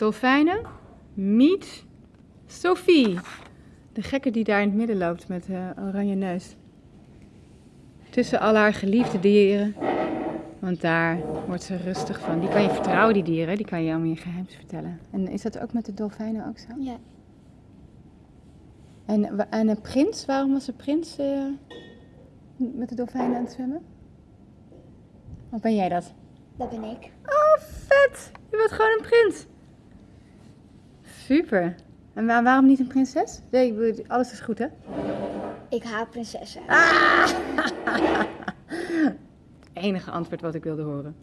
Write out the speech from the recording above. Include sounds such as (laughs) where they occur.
dolfijnen. Meet Sophie. De gekke die daar in het midden loopt met uh, oranje neus. Tussen al haar geliefde dieren. Want daar wordt ze rustig van. Die kan je vertrouwen, die dieren. Die kan je allemaal je geheims vertellen. En is dat ook met de dolfijnen ook zo? Ja. En, en een prins? Waarom was de prins uh, met de dolfijnen aan het zwemmen? Of ben jij dat? Dat ben ik. Oh, vet! Je bent gewoon een prins. Super. En waarom niet een prinses? Nee, alles is goed, hè? Ik haal prinsessen. Ah! (laughs) Het enige antwoord wat ik wilde horen.